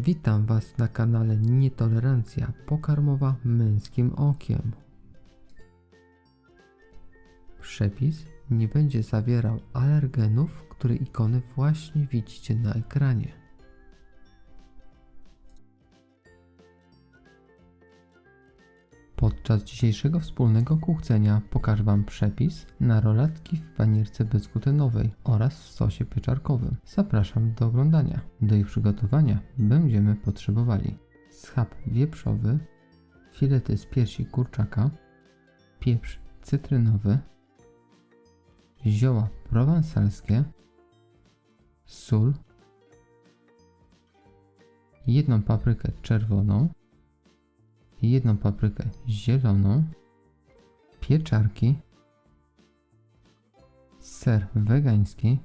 Witam Was na kanale Nietolerancja pokarmowa męskim okiem. Przepis nie będzie zawierał alergenów, które ikony właśnie widzicie na ekranie. Podczas dzisiejszego wspólnego kuchcenia pokażę Wam przepis na rolatki w panierce bezglutenowej oraz w sosie pieczarkowym. Zapraszam do oglądania. Do ich przygotowania będziemy potrzebowali schab wieprzowy, filety z piersi kurczaka, pieprz cytrynowy, zioła prowansalskie, sól, jedną paprykę czerwoną, jedną paprykę zieloną, pieczarki, ser wegański,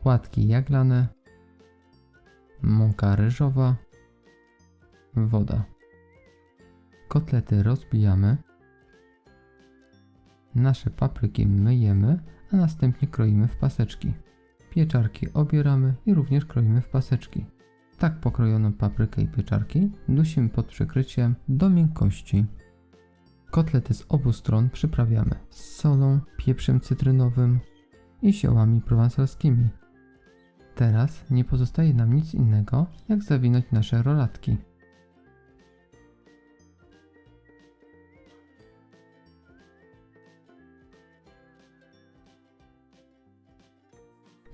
płatki jaglane, mąka ryżowa, woda. Kotlety rozbijamy, nasze papryki myjemy, a następnie kroimy w paseczki. Pieczarki obieramy i również kroimy w paseczki. Tak pokrojoną paprykę i pieczarki dusimy pod przykryciem do miękkości. Kotlety z obu stron przyprawiamy z solą, pieprzem cytrynowym i ziołami prowansalskimi. Teraz nie pozostaje nam nic innego, jak zawinąć nasze rolatki.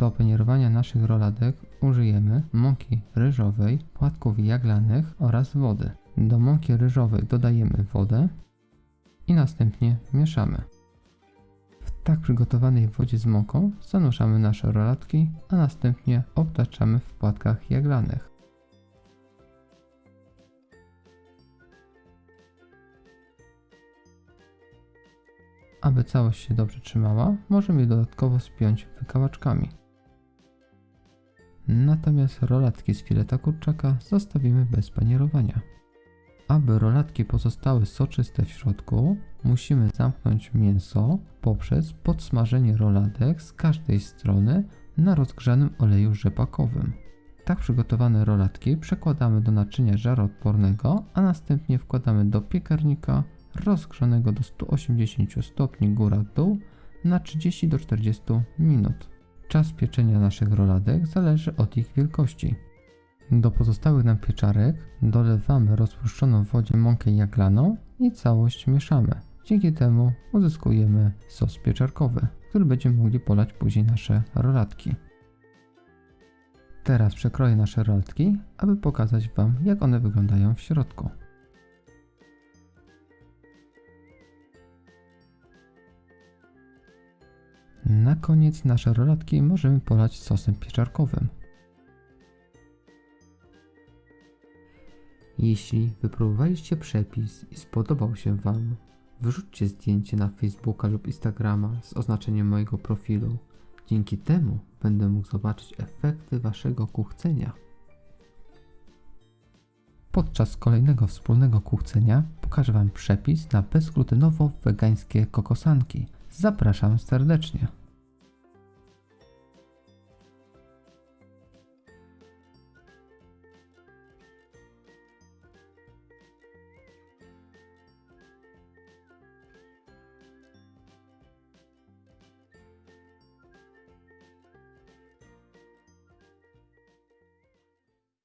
Do panierowania naszych roladek użyjemy mąki ryżowej, płatków jaglanych oraz wody. Do mąki ryżowej dodajemy wodę i następnie mieszamy. W tak przygotowanej wodzie z mąką zanurzamy nasze rolatki, a następnie obtaczamy w płatkach jaglanych. Aby całość się dobrze trzymała, możemy je dodatkowo spiąć wykałaczkami. Natomiast rolatki z fileta kurczaka zostawimy bez panierowania. Aby rolatki pozostały soczyste w środku, musimy zamknąć mięso poprzez podsmażenie rolatek z każdej strony na rozgrzanym oleju rzepakowym. Tak przygotowane rolatki przekładamy do naczynia żaroodpornego, a następnie wkładamy do piekarnika rozgrzanego do 180 stopni góra-dół na 30 do 40 minut. Czas pieczenia naszych roladek zależy od ich wielkości. Do pozostałych nam pieczarek dolewamy rozpuszczoną w wodzie mąkę jaglaną i całość mieszamy. Dzięki temu uzyskujemy sos pieczarkowy, który będziemy mogli polać później nasze rolatki. Teraz przekroję nasze rolatki, aby pokazać Wam jak one wyglądają w środku. Na koniec nasze rolatki możemy polać sosem pieczarkowym. Jeśli wypróbowaliście przepis i spodobał się Wam, wyrzućcie zdjęcie na Facebooka lub Instagrama z oznaczeniem mojego profilu. Dzięki temu będę mógł zobaczyć efekty Waszego kuchcenia. Podczas kolejnego wspólnego kuchcenia pokażę Wam przepis na bezglutenowo-wegańskie kokosanki. Zapraszam serdecznie.